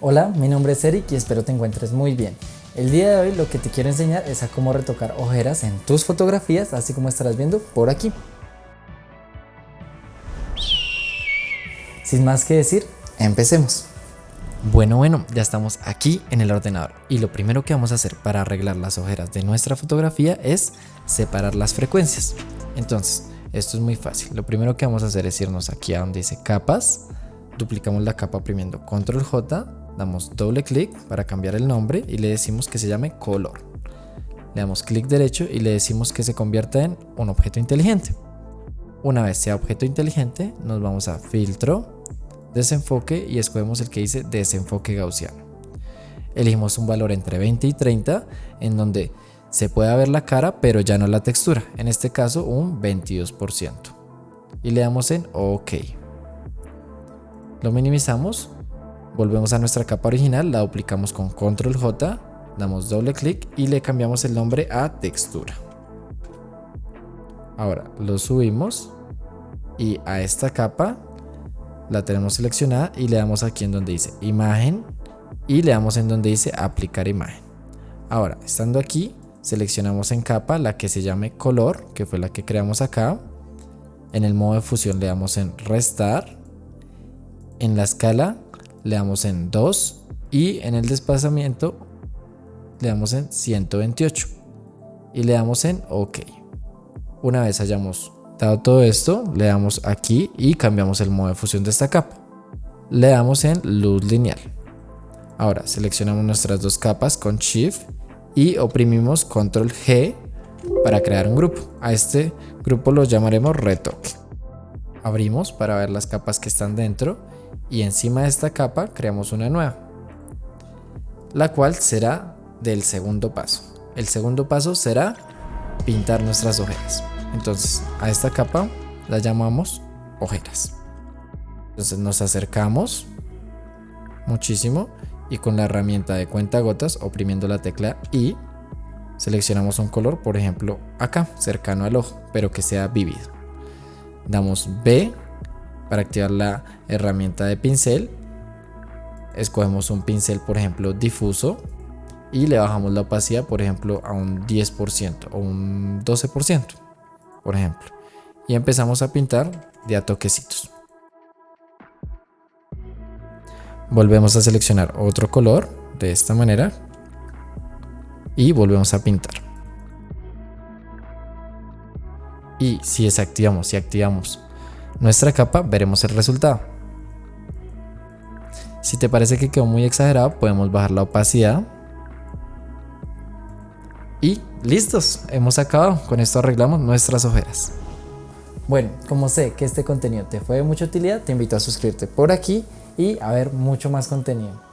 Hola, mi nombre es Eric y espero te encuentres muy bien. El día de hoy lo que te quiero enseñar es a cómo retocar ojeras en tus fotografías, así como estarás viendo por aquí. Sin más que decir, empecemos. Bueno, bueno, ya estamos aquí en el ordenador y lo primero que vamos a hacer para arreglar las ojeras de nuestra fotografía es separar las frecuencias. Entonces, esto es muy fácil. Lo primero que vamos a hacer es irnos aquí a donde dice capas, duplicamos la capa oprimiendo control J, damos doble clic para cambiar el nombre y le decimos que se llame color. Le damos clic derecho y le decimos que se convierta en un objeto inteligente. Una vez sea objeto inteligente, nos vamos a filtro, desenfoque y escogemos el que dice desenfoque gaussiano. Elegimos un valor entre 20 y 30 en donde se puede ver la cara pero ya no la textura, en este caso un 22%. Y le damos en OK. Lo minimizamos, volvemos a nuestra capa original, la duplicamos con control J, damos doble clic y le cambiamos el nombre a textura. Ahora lo subimos y a esta capa la tenemos seleccionada y le damos aquí en donde dice imagen y le damos en donde dice aplicar imagen. Ahora, estando aquí, seleccionamos en capa la que se llame color, que fue la que creamos acá. En el modo de fusión le damos en restar. En la escala le damos en 2 y en el desplazamiento le damos en 128 y le damos en OK. Una vez hayamos dado todo esto, le damos aquí y cambiamos el modo de fusión de esta capa. Le damos en luz lineal. Ahora seleccionamos nuestras dos capas con Shift y oprimimos control G para crear un grupo. A este grupo lo llamaremos retoque. Abrimos para ver las capas que están dentro y encima de esta capa creamos una nueva, la cual será del segundo paso. El segundo paso será pintar nuestras ojeras. Entonces a esta capa la llamamos ojeras. Entonces nos acercamos muchísimo y con la herramienta de cuenta gotas oprimiendo la tecla I seleccionamos un color, por ejemplo acá, cercano al ojo, pero que sea vívido. Damos B para activar la herramienta de pincel. Escogemos un pincel, por ejemplo, difuso y le bajamos la opacidad, por ejemplo, a un 10% o un 12%, por ejemplo. Y empezamos a pintar de a toquecitos. Volvemos a seleccionar otro color de esta manera y volvemos a pintar. Y si desactivamos y activamos nuestra capa, veremos el resultado. Si te parece que quedó muy exagerado, podemos bajar la opacidad. Y listos, hemos acabado. Con esto arreglamos nuestras ojeras. Bueno, como sé que este contenido te fue de mucha utilidad, te invito a suscribirte por aquí y a ver mucho más contenido.